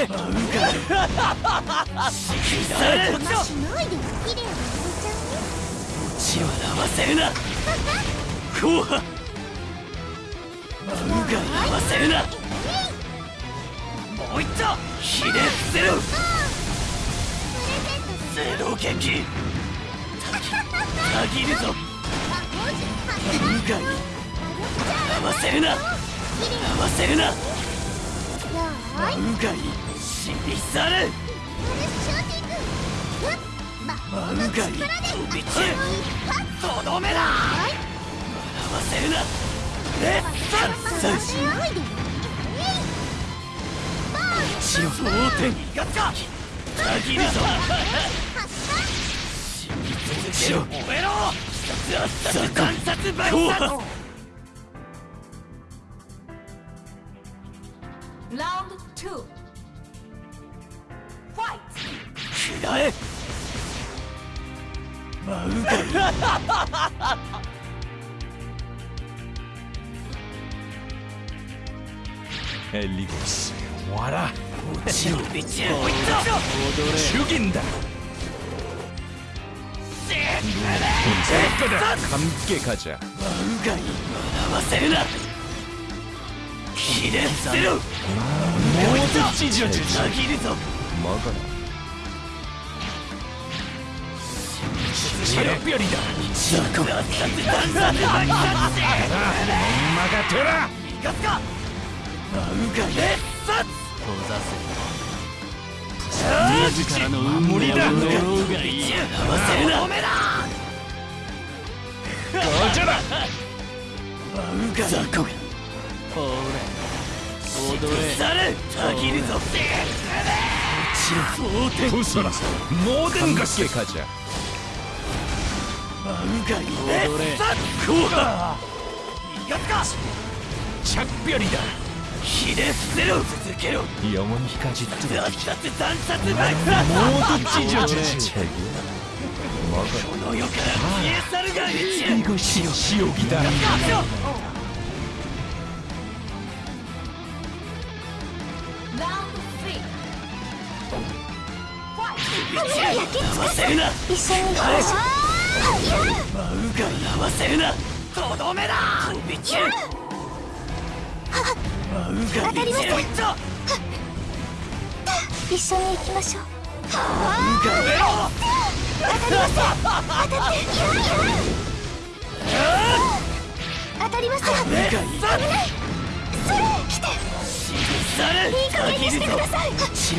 れマウガしないで綺麗にさせちゃう血はせるなこうはマウガ合わせるなもう一度ひれ伏せろゼロ撃たぎるぞマウガに合わせるな合わせるなマウガに死に去れマンガ飛び散る。とどめだ。笑わせるな。レッ一応大手限るぞ。死に続けろ燃えろ。観察倍2食らえ。マウバリエリゴス。わら。落ちろ落ちろ踊れ主義だ。完璧かじゃマウガに学ばせるな。切れ捨てろもうちょっとちじゃちじゃ切るぞマガラもうのぴょりがてらかせるな。うがかチャッピョリだひれろ続けろ山にってだって残殺な。いもうっちじゃじゃこの世から消え去るがいしよしよぎだ一緒に。行きましょうウガに合わせるな。とどめだ。飛び散るマウガにゼロ一一緒に行きましょう。マウガに当たりませんマウガにそれ来て。いい加減にしてください。血を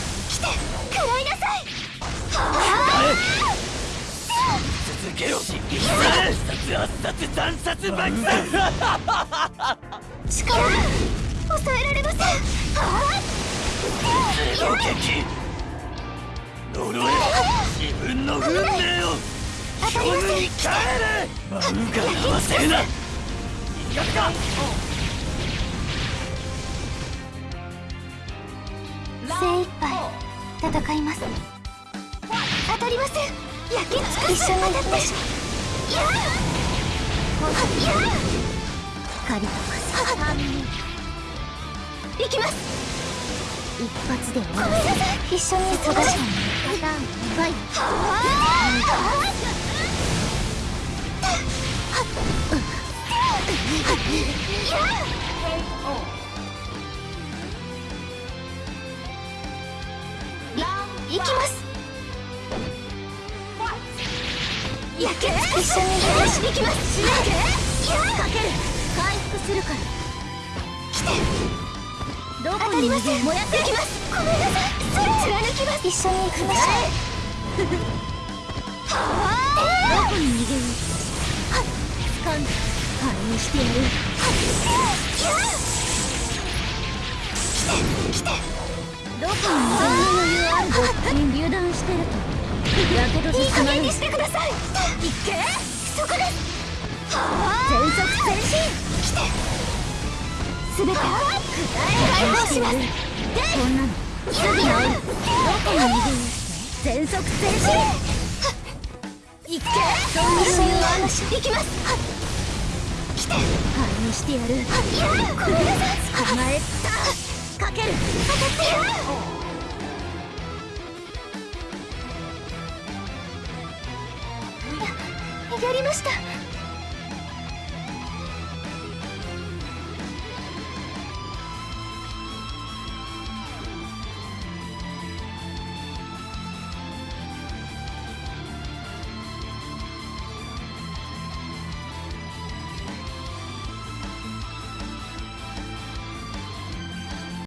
来て食らいなさい続けろ殺圧殺断殺爆殺力抑えられませんロケキ呪え自分の運命を当たりませんに帰れマウガに合わせるな逃がすか精一杯。戦います。当たりません。焼き尽くす。一緒に当たっ。てしやあやあ光と風行きます一発で終わらせ一緒に過ごしたパターンファイトは行きます。焼け？一緒に行きます。かける。回復するから。来て。どこに逃げ燃やっていきます。ごめんなさい。それ貫きます。一緒に行きましょうどこに逃げよう掴んであれにしてやる。来てどこに余裕あるぞにしてるとやけどいい加減にしてくださいいけそこです全速前進来てすべて解放しますこんなのすぐ治るどこに逃げよう全速前進いけそんな余裕あるし行きます来て灰にしてやるいやごめんなさい構えたかける。当たってややりました。